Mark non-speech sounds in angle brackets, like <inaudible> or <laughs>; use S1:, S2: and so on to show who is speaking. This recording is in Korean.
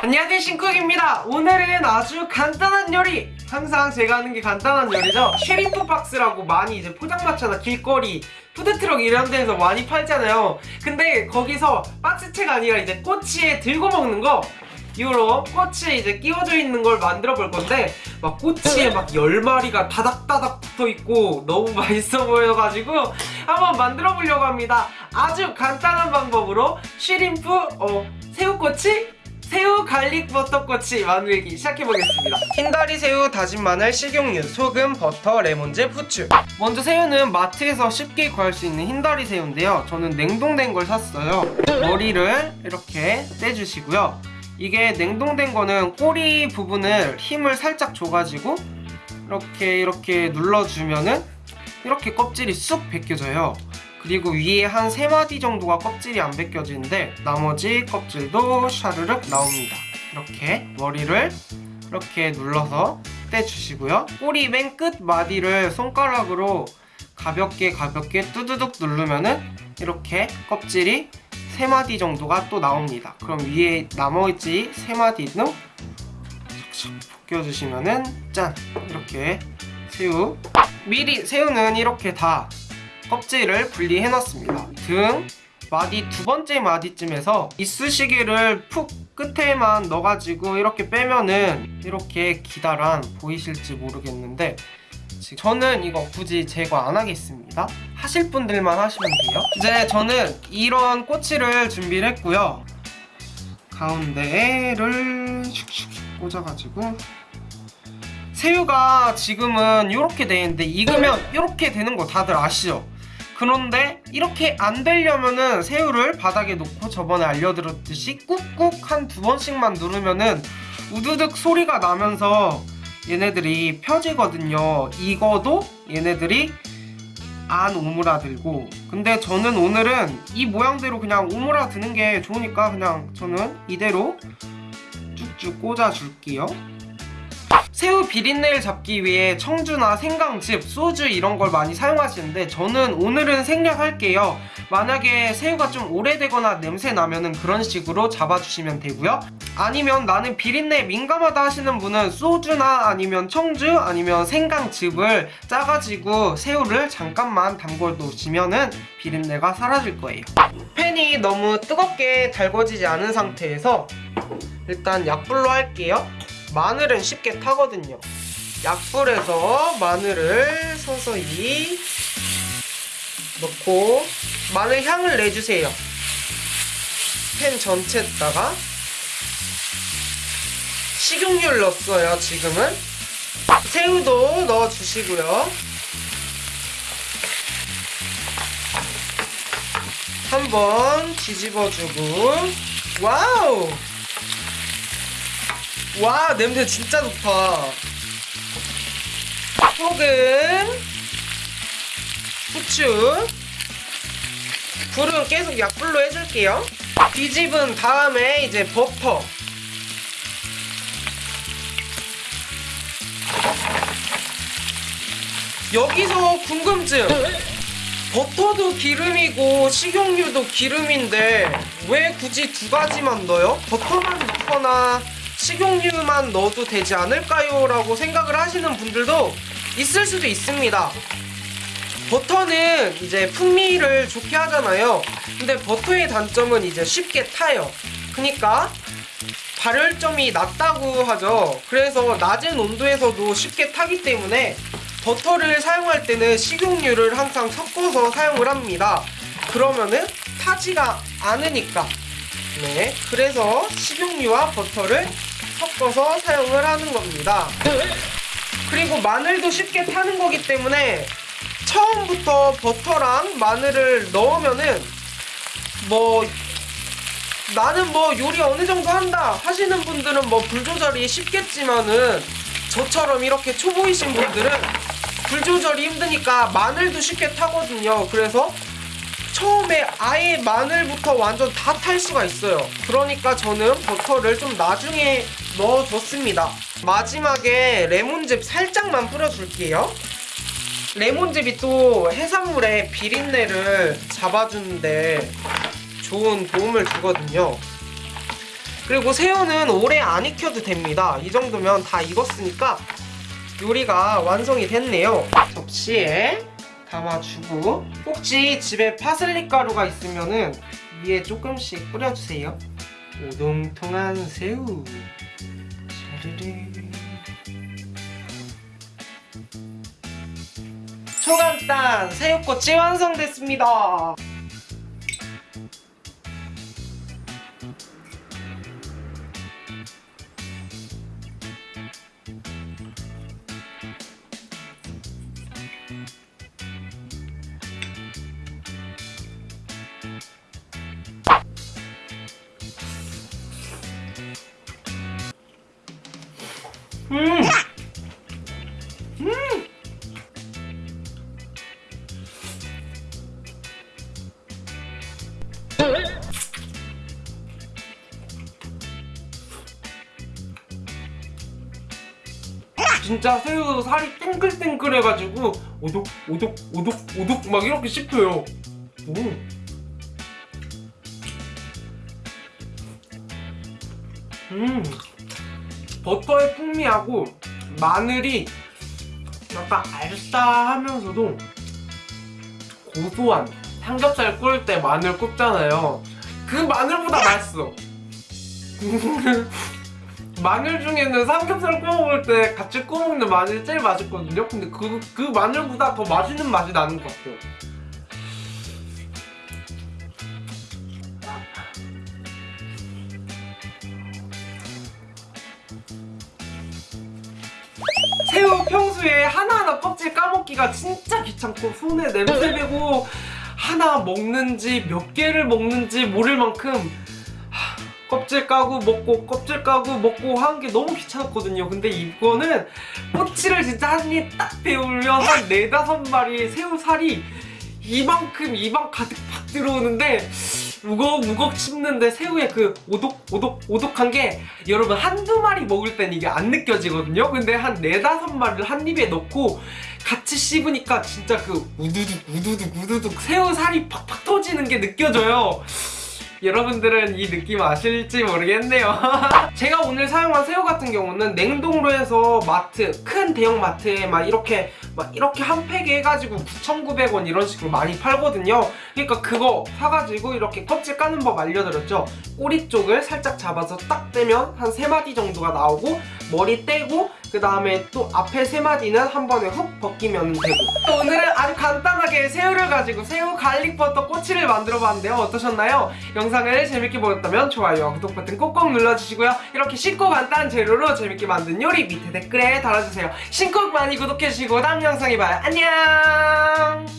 S1: 안녕하세요 신쿡입니다. 오늘은 아주 간단한 요리. 항상 제가 하는 게 간단한 요리죠. shrimp box라고 많이 이제 포장마차나 길거리 푸드트럭 이런 데서 많이 팔잖아요. 근데 거기서 박스채가 아니라 이제 꼬치에 들고 먹는 거. 이로 꼬치에 이제 끼워져 있는 걸 만들어 볼 건데 막 꼬치에 막 10마리가 다닥다닥 붙어 있고 너무 <laughs> 맛있어 보여가지고 한번 만들어 보려고 합니다. 아주 간단한 방법으로 shrimp 어, 새우꼬치 새우 garlic 버터꼬치 만들기 시작해보겠습니다. 흰다리 새우, 다진 마늘, 식용유, 소금, 버터, 레몬즙, 후추. 먼저 새우는 마트에서 쉽게 구할 수 있는 흰다리 새우인데요. 저는 냉동된 걸 샀어요. 머리를 이렇게 떼주시고요. 이게 냉동된 거는 꼬리 부분을 힘을 살짝 줘가지고 이렇게 이렇게 눌러주면은 이렇게 껍질이 쑥 벗겨져요 그리고 위에 한 3마디 정도가 껍질이 안 벗겨지는데 나머지 껍질도 샤르륵 나옵니다. 이렇게 머리를 이렇게 눌러서 떼주시고요. 꼬리 맨 끝 마디를 손가락으로 가볍게 가볍게 뚜두둑 누르면은 이렇게 껍질이 3마디 정도가 또 나옵니다. 그럼 위에 나머지 3마디는 샥샥 벗겨주시면은 짠! 이렇게 새우 미리 새우는 이렇게 다 껍질을 분리해 놨습니다. 등 마디 두 번째 마디쯤에서 이쑤시개를 푹 끝에만 넣어가지고 이렇게 빼면은 이렇게 기다란 보이실지 모르겠는데 저는 이거 굳이 제거 안 하겠습니다. 하실 분들만 하시면 돼요. 이제 저는 이런 꼬치를 준비를 했고요. 가운데를 슉슉 꽂아가지고 새우가 지금은 이렇게 돼 있는데 익으면 이렇게 되는 거 다들 아시죠? 그런데 이렇게 안 되려면은 새우를 바닥에 놓고 저번에 알려드렸듯이 꾹꾹 한 두 번씩만 누르면은 우드득 소리가 나면서 얘네들이 펴지거든요. 익어도 얘네들이 안 오므라들고. 근데 저는 오늘은 이 모양대로 그냥 오므라드는 게 좋으니까 그냥 저는 이대로 쭉쭉 꽂아줄게요 새우 비린내를 잡기 위해 청주나 생강즙, 소주 이런 걸 많이 사용하시는데 저는 오늘은 생략할게요. 만약에 새우가 좀 오래되거나 냄새 나면은 그런 식으로 잡아주시면 되고요. 아니면 나는 비린내에 민감하다 하시는 분은 소주나 아니면 청주 아니면 생강즙을 짜가지고 새우를 잠깐만 담궈 놓으시면은 비린내가 사라질 거예요. 팬이 너무 뜨겁게 달궈지지 않은 상태에서 일단 약불로 할게요 마늘은 쉽게 타거든요. 약불에서 마늘을 서서히 넣고 마늘 향을 내주세요. 팬 전체에다가 식용유를 넣었어요 지금은. 새우도 넣어주시고요. 한번 뒤집어주고. 와우 와 냄새 진짜 좋다. 소금 후추. 불은 계속 약불로 해줄게요. 뒤집은 다음에 이제 버터. 여기서 궁금증. 버터도 기름이고 식용유도 기름인데 왜 굳이 두 가지만 넣어요? 버터만 넣거나 식용유만 넣어도 되지 않을까요? 라고 생각을 하시는 분들도 있을 수도 있습니다. 버터는 이제 풍미를 좋게 하잖아요. 근데 버터의 단점은 이제 쉽게 타요. 그니까 발열점이 낮다고 하죠. 그래서 낮은 온도에서도 쉽게 타기 때문에 버터를 사용할 때는 식용유를 항상 섞어서 사용을 합니다. 그러면은 타지가 않으니까. 네 그래서 식용유와 버터를 섞어서 사용을 하는 겁니다. 그리고 마늘도 쉽게 타는 거기 때문에 처음부터 버터랑 마늘을 넣으면은 뭐 나는 뭐 요리 어느 정도 한다 하시는 분들은 뭐 불 조절이 쉽겠지만은 저처럼 이렇게 초보이신 분들은 불 조절이 힘드니까 마늘도 쉽게 타거든요. 그래서 처음에 아예 마늘부터 완전 다 탈 수가 있어요. 그러니까 저는 버터를 좀 나중에 넣어줬습니다 마지막에 레몬즙 살짝만 뿌려줄게요 레몬즙이 또 해산물의 비린내를 잡아주는데 좋은 도움을 주거든요 그리고 새우는 오래 안 익혀도 됩니다. 이 정도면 다 익었으니까 요리가 완성이 됐네요. 접시에 담아주고 혹시 집에 파슬리 가루가 있으면 은 위에 조금씩 뿌려주세요. 오동통한 새우. 샤르르. 초간단 새우꼬치 완성됐습니다. 음! 음! 진짜 새우 살이 땡글땡글해가지고 오독 오독 오독 오독 막 이렇게 씹혀요. 음. 음. 버터의 풍미하고 마늘이 약간 알싸하면서도 고소한 삼겹살 구울 때 마늘 굽잖아요. 그 마늘보다 맛있어. <laughs> 마늘 중에는 삼겹살 구워 먹을 때 같이 구워 먹는 마늘이 제일 맛있거든요. 근데 그, 그 마늘보다 더 맛있는 맛이 나는 것 같아요. 평소에 하나하나 껍질 까먹기가 진짜 귀찮고 손에 냄새 배고 하나 먹는지 몇 개를 먹는지 모를 만큼 하, 껍질 까고 먹고 껍질 까고 먹고 하는 게 너무 귀찮았거든요. 근데 이거는 꼬치를 진짜 한 입 딱 데우면 한 네다섯 마리 새우살이 이만큼 입안 가득 팍 들어오는데 우걱우걱 씹는데 새우의 그 오독 오독 오독한 게 여러분 한두 마리 먹을 땐 이게 안 느껴지거든요? 근데 한 네다섯 마리를 한 입에 넣고 같이 씹으니까 진짜 그 우두둑 우두둑 우두둑 새우 살이 팍팍 터지는 게 느껴져요. 여러분들은 이 느낌 아실지 모르겠네요. <laughs> 제가 오늘 사용한 새우 같은 경우는 냉동으로 해서 마트 큰 대형 마트에 막 이렇게 막 이렇게 한 팩에 해가지고 9,900원 이런 식으로 많이 팔거든요. 그러니까 그거 사가지고 이렇게 껍질 까는 법 알려드렸죠? 꼬리 쪽을 살짝 잡아서 딱 떼면 한 3마디 정도가 나오고 머리 떼고 그 다음에 또 앞에 3마디는 한 번에 훅 벗기면 되고. 또 오늘은 아주 간단하게 새우를 가지고 새우 갈릭버터 꼬치를 만들어봤는데요. 어떠셨나요? 영상을 재밌게 보셨다면 좋아요와 구독 버튼 꼭꼭 눌러주시고요. 이렇게 쉽고 간단한 재료로 재밌게 만든 요리 밑에 댓글에 달아주세요. 신곡 많이 구독해주시고 다음 영상 이봐요. 안녕!